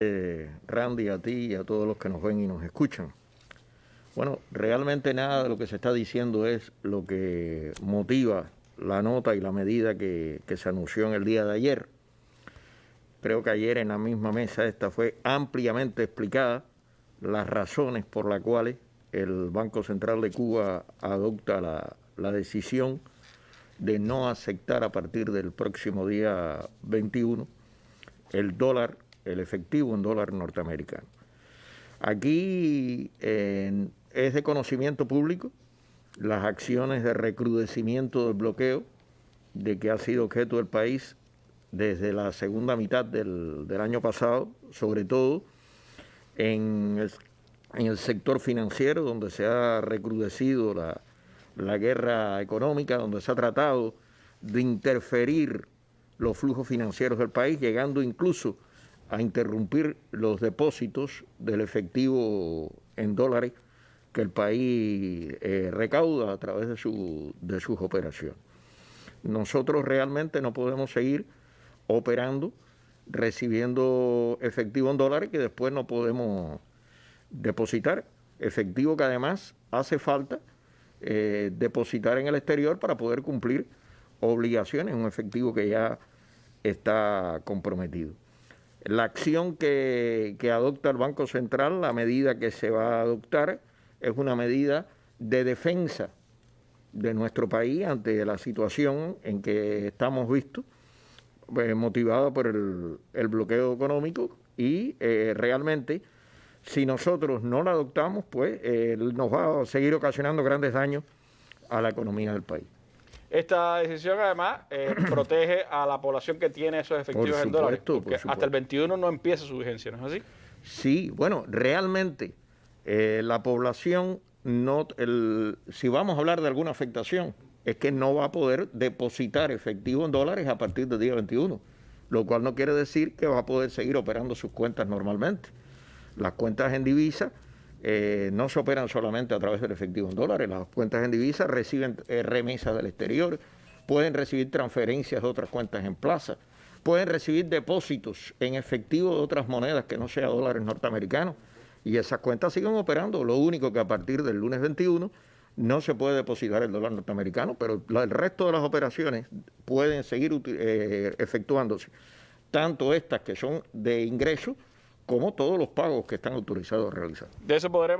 Eh, Randy, a ti y a todos los que nos ven y nos escuchan. Bueno, realmente nada de lo que se está diciendo es lo que motiva la nota y la medida que, se anunció en el día de ayer. Creo que ayer en la misma mesa esta fue ampliamente explicada las razones por las cuales el Banco Central de Cuba adopta la decisión de no aceptar a partir del próximo día 21 el dólar el efectivo en dólar norteamericano. Aquí es de conocimiento público las acciones de recrudecimiento del bloqueo de que ha sido objeto del país desde la segunda mitad del, año pasado, sobre todo en el, en el, sector financiero, donde se ha recrudecido la, la guerra económica, donde se ha tratado de interferir los flujos financieros del país, llegando incluso a interrumpir los depósitos del efectivo en dólares que el país eh, recauda a través de, su, de sus operaciones. Nosotros realmente no podemos seguir operando, recibiendo efectivo en dólares que después no podemos depositar. Efectivo que además hace falta eh, depositar en el exterior para poder cumplir obligaciones, un efectivo que ya está comprometido. La acción que, adopta el Banco Central, la medida que se va a adoptar, es una medida de defensa de nuestro país ante la situación en que estamos vistos, pues, motivada por el, bloqueo económico y eh, realmente si nosotros no la adoptamos, pues eh, nos va a seguir ocasionando grandes daños a la economía del país. Esta decisión además eh, protege a la población que tiene esos efectivos en dólares, porque hasta el 21 no empieza su vigencia, ¿no es así? Sí, bueno, realmente eh, la población no, el, si vamos a hablar de alguna afectación, es que no va a poder depositar efectivo en dólares a partir del día 21, lo cual no quiere decir que va a poder seguir operando sus cuentas normalmente. Las cuentas en divisa eh, no se operan solamente a través del efectivo en dólares, las cuentas en divisa reciben eh, remesas del exterior, pueden recibir transferencias de otras cuentas en plaza, pueden recibir depósitos en efectivo de otras monedas que no sean dólares norteamericanos y esas cuentas siguen operando, lo único que a partir del lunes 21 no se puede depositar el dólar norteamericano, pero el resto de las operaciones pueden seguir eh, efectuándose, tanto estas que son de ingreso como todos los pagos que están autorizados a realizar. De eso podremos